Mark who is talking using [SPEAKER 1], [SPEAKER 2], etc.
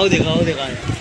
[SPEAKER 1] 好的，好的，好的。